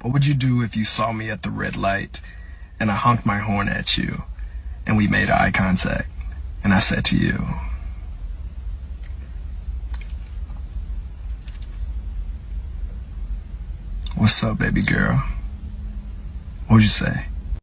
What would you do if you saw me at the red light and I honked my horn at you and we made eye contact and I said to you, What's up, baby girl? What would you say?